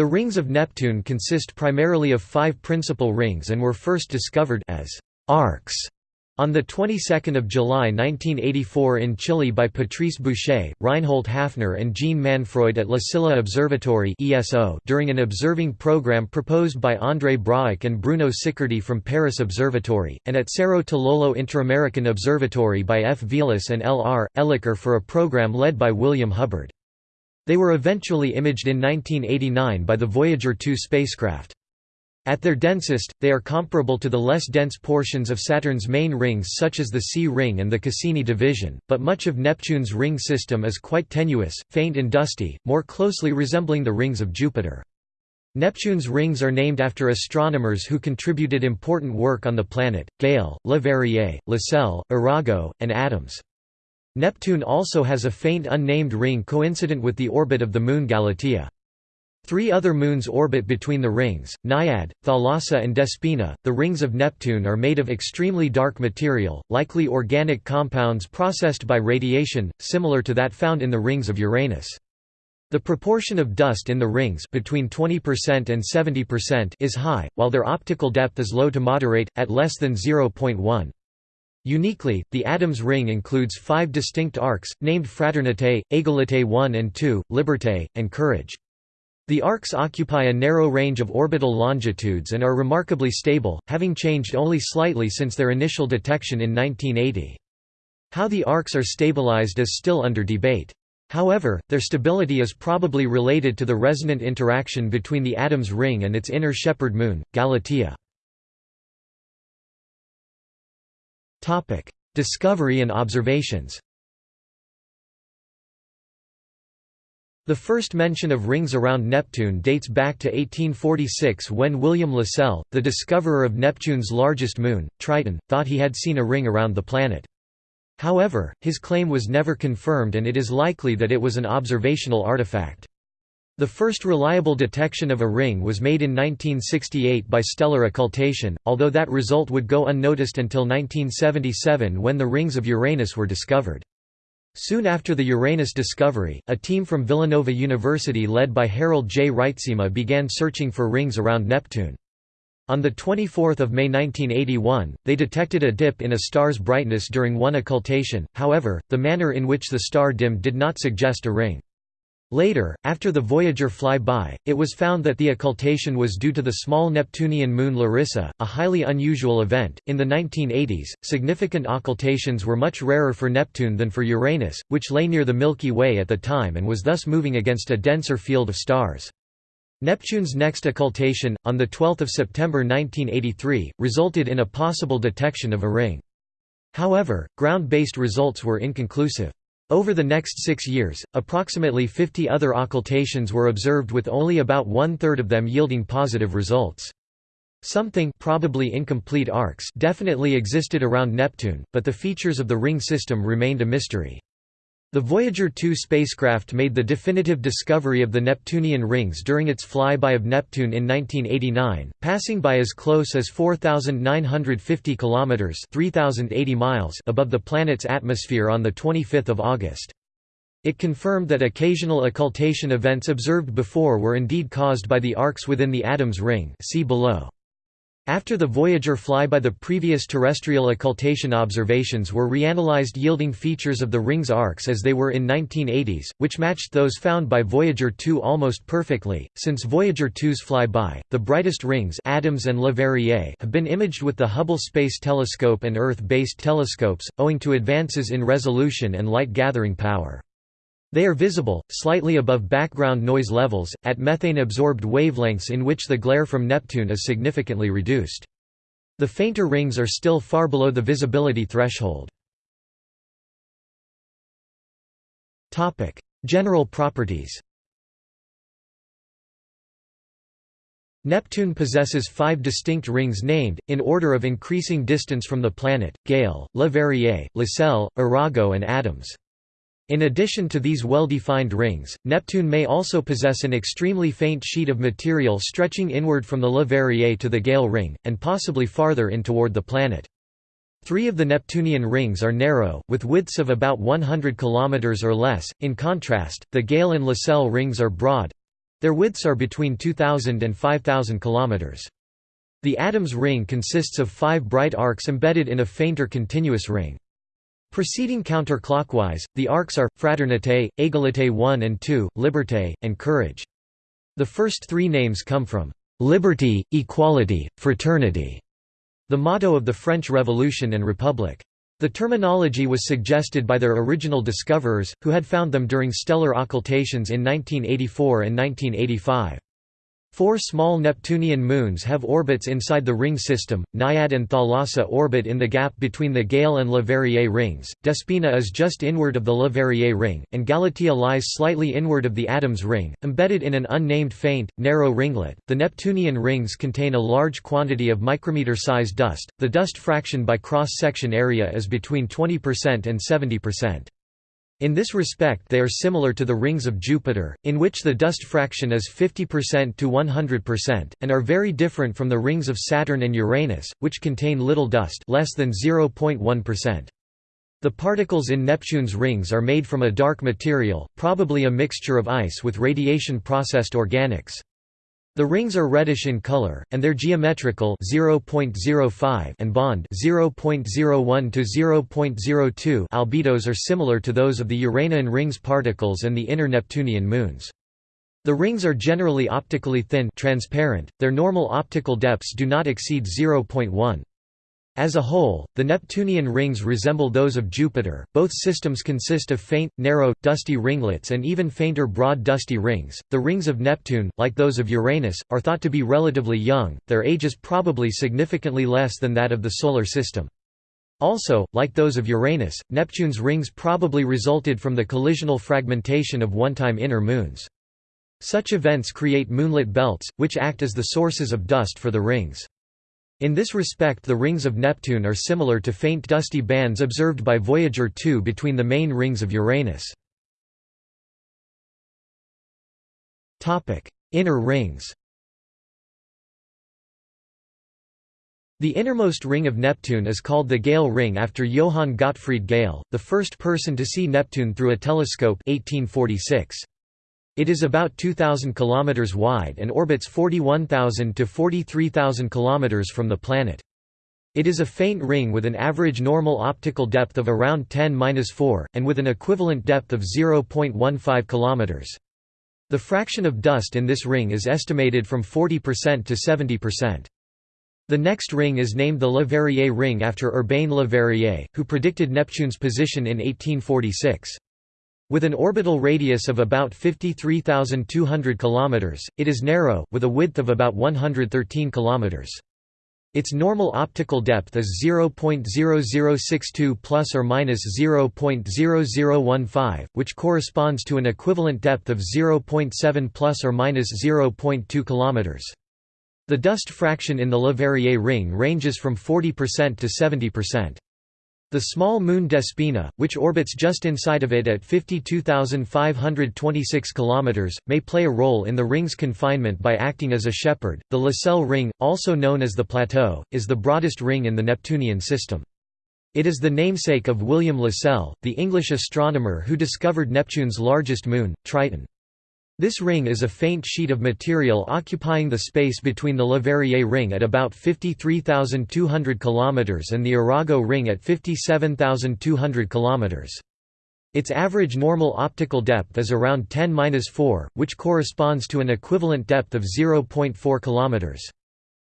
The rings of Neptune consist primarily of five principal rings and were first discovered as arcs on the 22nd of July 1984 in Chile by Patrice Bouchet, Reinhold Häfner and Jean Manfroid at La Silla Observatory (ESO) during an observing program proposed by André Brahic and Bruno Sicardy from Paris Observatory, and at Cerro Tololo Interamerican Observatory by F. Vilas and L. R. Elicer for a program led by William Hubbard. They were eventually imaged in 1989 by the Voyager 2 spacecraft. At their densest, they are comparable to the less dense portions of Saturn's main rings such as the C ring and the Cassini division, but much of Neptune's ring system is quite tenuous, faint and dusty, more closely resembling the rings of Jupiter. Neptune's rings are named after astronomers who contributed important work on the planet, Galle, Leverrier, Lassell, Arago, and Adams. Neptune also has a faint unnamed ring coincident with the orbit of the moon Galatea. Three other moons orbit between the rings, Naiad, Thalassa and Despina. The rings of Neptune are made of extremely dark material, likely organic compounds processed by radiation, similar to that found in the rings of Uranus. The proportion of dust in the rings between 20% and 70% is high, while their optical depth is low to moderate, at less than 0.1. Uniquely, the Adams ring includes five distinct arcs, named Fraternité, Égalité 1 and 2, Liberté, and Courage. The arcs occupy a narrow range of orbital longitudes and are remarkably stable, having changed only slightly since their initial detection in 1980. How the arcs are stabilized is still under debate. However, their stability is probably related to the resonant interaction between the Adams ring and its inner shepherd moon, Galatea. Discovery and observations The first mention of rings around Neptune dates back to 1846 when William Lassell, the discoverer of Neptune's largest moon, Triton, thought he had seen a ring around the planet. However, his claim was never confirmed and it is likely that it was an observational artifact. The first reliable detection of a ring was made in 1968 by stellar occultation, although that result would go unnoticed until 1977 when the rings of Uranus were discovered. Soon after the Uranus discovery, a team from Villanova University led by Harold J. Reitsema began searching for rings around Neptune. On 24 May 1981, they detected a dip in a star's brightness during one occultation, however, the manner in which the star dimmed did not suggest a ring. Later, after the Voyager flyby, it was found that the occultation was due to the small Neptunian moon Larissa, a highly unusual event. In the 1980s, significant occultations were much rarer for Neptune than for Uranus, which lay near the Milky Way at the time and was thus moving against a denser field of stars. Neptune's next occultation, on 12 September 1983, resulted in a possible detection of a ring. However, ground-based results were inconclusive. Over the next six years, approximately 50 other occultations were observed with only about one-third of them yielding positive results. Something probably incomplete arcs definitely existed around Neptune, but the features of the ring system remained a mystery. The Voyager 2 spacecraft made the definitive discovery of the Neptunian rings during its flyby of Neptune in 1989, passing by as close as 4950 kilometers (3080 miles) above the planet's atmosphere on the 25th of August. It confirmed that occasional occultation events observed before were indeed caused by the arcs within the Adams ring. See below. After the Voyager flyby the previous terrestrial occultation observations were reanalyzed yielding features of the ring's arcs as they were in 1980s, which matched those found by Voyager 2 almost perfectly. Since Voyager 2's flyby, the brightest rings Adams and Leverrier have been imaged with the Hubble Space Telescope and Earth-based telescopes, owing to advances in resolution and light-gathering power. They are visible, slightly above background noise levels, at methane-absorbed wavelengths in which the glare from Neptune is significantly reduced. The fainter rings are still far below the visibility threshold. General properties Neptune possesses five distinct rings named, in order of increasing distance from the planet, Galle, Leverrier, Lassell, Arago and Adams. In addition to these well-defined rings, Neptune may also possess an extremely faint sheet of material stretching inward from the Leverrier to the Galle ring, and possibly farther in toward the planet. Three of the Neptunian rings are narrow, with widths of about 100 km or less, in contrast, the Galle and Lassell rings are broad, Their widths are between 2,000 and 5,000 km. The Adams ring consists of five bright arcs embedded in a fainter continuous ring. Proceeding counterclockwise, the arcs are, Fraternité, Égalité 1 and 2, Liberté, and Courage. The first three names come from «liberty, equality, fraternity», the motto of the French Revolution and Republic. The terminology was suggested by their original discoverers, who had found them during stellar occultations in 1984 and 1985. Four small Neptunian moons have orbits inside the ring system. Naiad and Thalassa orbit in the gap between the Galle and Leverrier rings. Despina is just inward of the Leverrier ring, and Galatea lies slightly inward of the Adams ring, embedded in an unnamed faint, narrow ringlet. The Neptunian rings contain a large quantity of micrometer-sized dust. The dust fraction by cross-section area is between 20% and 70%. In this respect they are similar to the rings of Jupiter, in which the dust fraction is 50% to 100%, and are very different from the rings of Saturn and Uranus, which contain little dust less than 0.1%. The particles in Neptune's rings are made from a dark material, probably a mixture of ice with radiation-processed organics. The rings are reddish in color, and their geometrical 0.05 and bond 0.01 to 0.02 albedos are similar to those of the Uranian rings particles and the inner Neptunian moons. The rings are generally optically thin transparent, their normal optical depths do not exceed 0.1. As a whole, the Neptunian rings resemble those of Jupiter. Both systems consist of faint, narrow, dusty ringlets and even fainter broad dusty rings. The rings of Neptune, like those of Uranus, are thought to be relatively young, their age is probably significantly less than that of the Solar System. Also, like those of Uranus, Neptune's rings probably resulted from the collisional fragmentation of one-time inner moons. Such events create moonlet belts, which act as the sources of dust for the rings. In this respect the rings of Neptune are similar to faint dusty bands observed by Voyager 2 between the main rings of Uranus. Inner rings The innermost ring of Neptune is called the Galle ring after Johann Gottfried Galle, the first person to see Neptune through a telescope 1846. It is about 2,000 km wide and orbits 41,000 to 43,000 km from the planet. It is a faint ring with an average normal optical depth of around 10-4, and with an equivalent depth of 0.15 km. The fraction of dust in this ring is estimated from 40% to 70%. The next ring is named the Leverrier ring after Urbain Leverrier, who predicted Neptune's position in 1846. With an orbital radius of about 53,200 km, it is narrow, with a width of about 113 km. Its normal optical depth is 0.0062 plus or minus 0.0015, which corresponds to an equivalent depth of 0.7 plus or minus 0.2 km. The dust fraction in the Leverrier ring ranges from 40% to 70%. The small moon Despina, which orbits just inside of it at 52,526 km, may play a role in the ring's confinement by acting as a shepherd. The Lassell ring, also known as the Plateau, is the broadest ring in the Neptunian system. It is the namesake of William Lassell, the English astronomer who discovered Neptune's largest moon, Triton. This ring is a faint sheet of material occupying the space between the Leverrier ring at about 53,200 km and the Arago ring at 57,200 km. Its average normal optical depth is around 10-4, which corresponds to an equivalent depth of 0.4 km.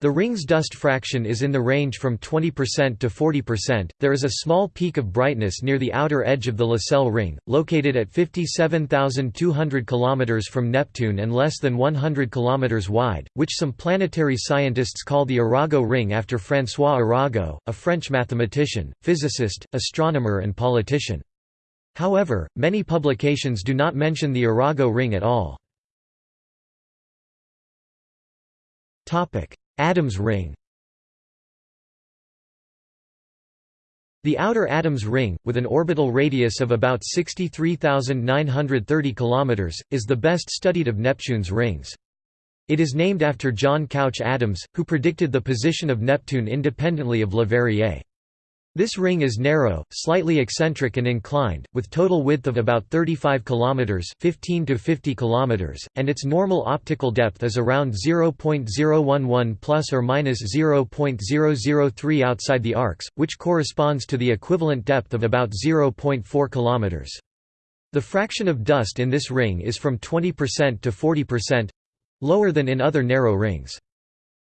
The ring's dust fraction is in the range from 20% to 40%. There is a small peak of brightness near the outer edge of the Lassell ring, located at 57,200 km from Neptune and less than 100 km wide, which some planetary scientists call the Arago ring after François Arago, a French mathematician, physicist, astronomer, and politician. However, many publications do not mention the Arago ring at all. Adams ring The outer Adams ring, with an orbital radius of about 63,930 km, is the best studied of Neptune's rings. It is named after John Couch Adams, who predicted the position of Neptune independently of Leverrier. This ring is narrow, slightly eccentric and inclined, with total width of about 35 km 15 to 50 km, and its normal optical depth is around 0.011 plus or minus 0.003 outside the arcs, which corresponds to the equivalent depth of about 0.4 km. The fraction of dust in this ring is from 20% to 40%—lower than in other narrow rings.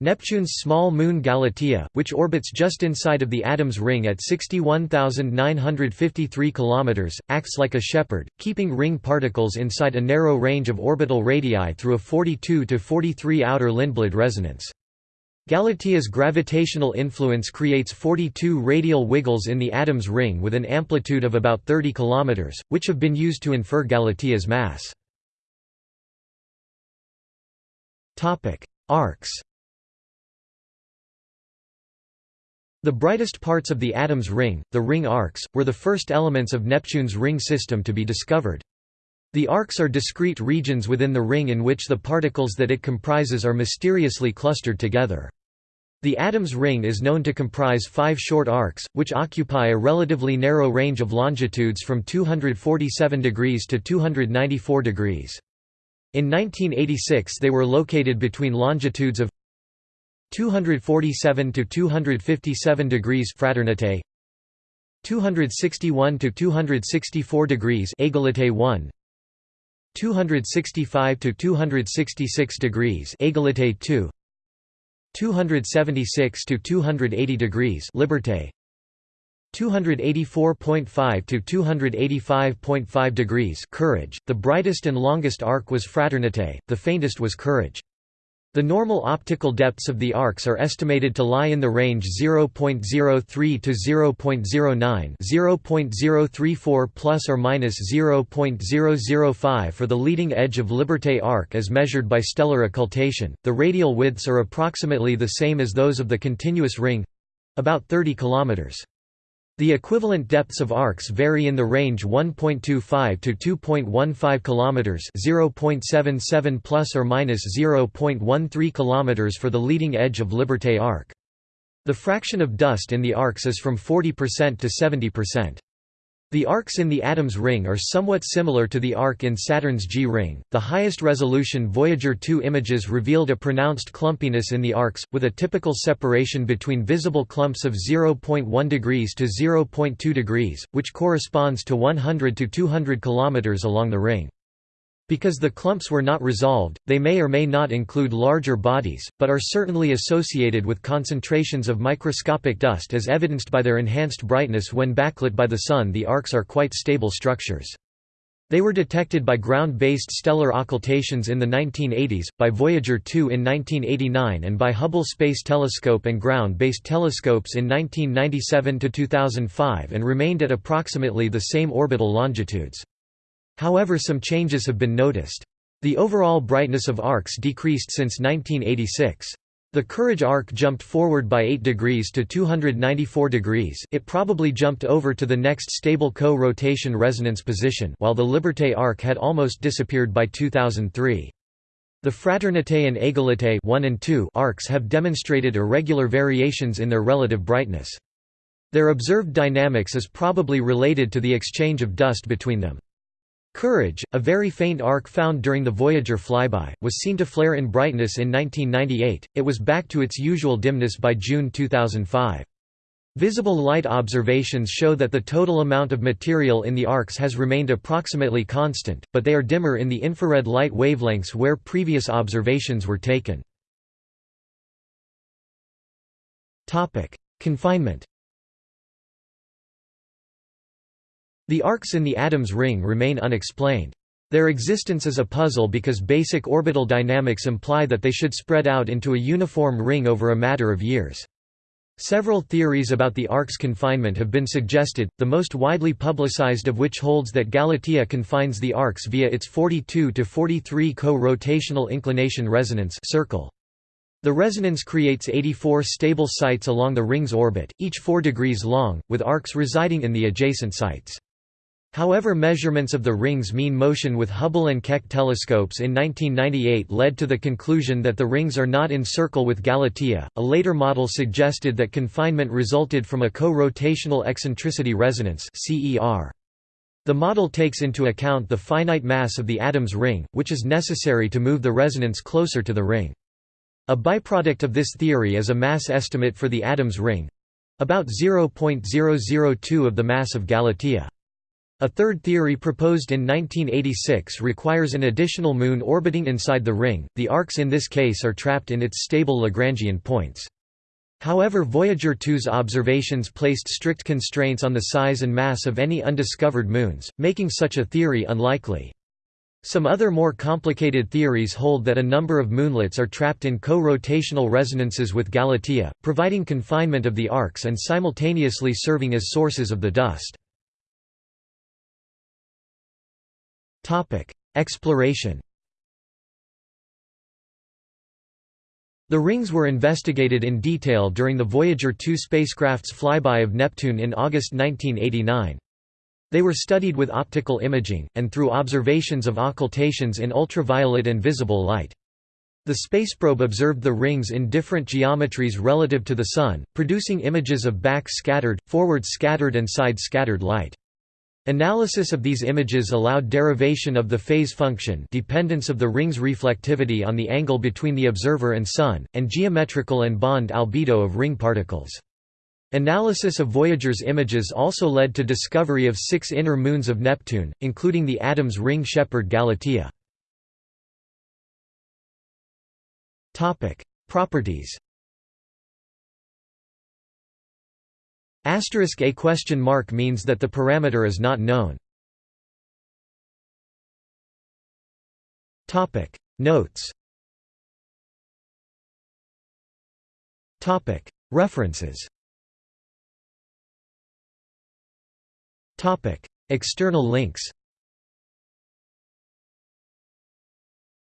Neptune's small moon Galatea, which orbits just inside of the Adams ring at 61,953 km, acts like a shepherd, keeping ring particles inside a narrow range of orbital radii through a 42 to 43 outer Lindblad resonance. Galatea's gravitational influence creates 42 radial wiggles in the Adams ring with an amplitude of about 30 km, which have been used to infer Galatea's mass. Arcs The brightest parts of the Adams ring, the ring arcs, were the first elements of Neptune's ring system to be discovered. The arcs are discrete regions within the ring in which the particles that it comprises are mysteriously clustered together. The Adams ring is known to comprise five short arcs, which occupy a relatively narrow range of longitudes from 247 degrees to 294 degrees. In 1986 they were located between longitudes of 247 to 257 degrees fraternité 261 to 264 degrees égalité 1 265 to 266 degrees égalité 2 276 to 280 degrees liberté 284.5 to 285.5 degrees courage the brightest and longest arc was fraternité the faintest was courage the normal optical depths of the arcs are estimated to lie in the range 0.03 to 0.09, 0.034 plus or minus 0.005 for the leading edge of Liberté arc as measured by stellar occultation. The radial widths are approximately the same as those of the continuous ring about 30 kilometers. The equivalent depths of arcs vary in the range 1.25 to 2.15 kilometers, 0.77 plus or minus 0.13 kilometers for the leading edge of Liberté arc. The fraction of dust in the arcs is from 40% to 70%. The arcs in the Adams ring are somewhat similar to the arc in Saturn's G ring. The highest resolution Voyager 2 images revealed a pronounced clumpiness in the arcs, with a typical separation between visible clumps of 0.1 degrees to 0.2 degrees, which corresponds to 100 to 200 km along the ring. Because the clumps were not resolved, they may or may not include larger bodies, but are certainly associated with concentrations of microscopic dust as evidenced by their enhanced brightness when backlit by the Sun the arcs are quite stable structures. They were detected by ground-based stellar occultations in the 1980s, by Voyager 2 in 1989 and by Hubble Space Telescope and ground-based telescopes in 1997–2005 and remained at approximately the same orbital longitudes. However some changes have been noticed. The overall brightness of arcs decreased since 1986. The Courage arc jumped forward by 8 degrees to 294 degrees it probably jumped over to the next stable co-rotation resonance position while the Liberté arc had almost disappeared by 2003. The Fraternité and Égalité 1 and 2 arcs have demonstrated irregular variations in their relative brightness. Their observed dynamics is probably related to the exchange of dust between them. Courage, a very faint arc found during the Voyager flyby, was seen to flare in brightness in 1998, it was back to its usual dimness by June 2005. Visible light observations show that the total amount of material in the arcs has remained approximately constant, but they are dimmer in the infrared light wavelengths where previous observations were taken. Confinement The arcs in the Adams ring remain unexplained. Their existence is a puzzle because basic orbital dynamics imply that they should spread out into a uniform ring over a matter of years. Several theories about the arc's confinement have been suggested, the most widely publicized of which holds that Galatea confines the arcs via its 42 to 43 co-rotational inclination resonance circle. The resonance creates 84 stable sites along the ring's orbit, each 4 degrees long, with arcs residing in the adjacent sites. However measurements of the ring's mean motion with Hubble and Keck telescopes in 1998 led to the conclusion that the rings are not in circle with Galatea. A later model suggested that confinement resulted from a co-rotational eccentricity resonance (CER). The model takes into account the finite mass of the Adams ring, which is necessary to move the resonance closer to the ring. A byproduct of this theory is a mass estimate for the Adams ring—about 0.002 of the mass of Galatea. A third theory proposed in 1986 requires an additional moon orbiting inside the ring, the arcs in this case are trapped in its stable Lagrangian points. However Voyager 2's observations placed strict constraints on the size and mass of any undiscovered moons, making such a theory unlikely. Some other more complicated theories hold that a number of moonlets are trapped in co-rotational resonances with Galatea, providing confinement of the arcs and simultaneously serving as sources of the dust. Exploration The rings were investigated in detail during the Voyager 2 spacecraft's flyby of Neptune in August 1989. They were studied with optical imaging, and through observations of occultations in ultraviolet and visible light. The spaceprobe observed the rings in different geometries relative to the Sun, producing images of back-scattered, forward-scattered and side-scattered light. Analysis of these images allowed derivation of the phase function dependence of the ring's reflectivity on the angle between the observer and Sun, and geometrical and bond albedo of ring particles. Analysis of Voyager's images also led to discovery of six inner moons of Neptune, including the Adams ring shepherd Galatea. Properties Asterisk a question mark means that the parameter is not known. Topic. Notes. Topic. References. Topic. External links.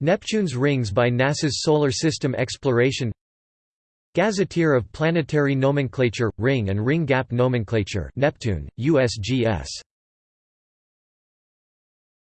Neptune's rings by NASA's Solar System Exploration Gazetteer of Planetary Nomenclature, Ring and Ring Gap Nomenclature Neptune, USGS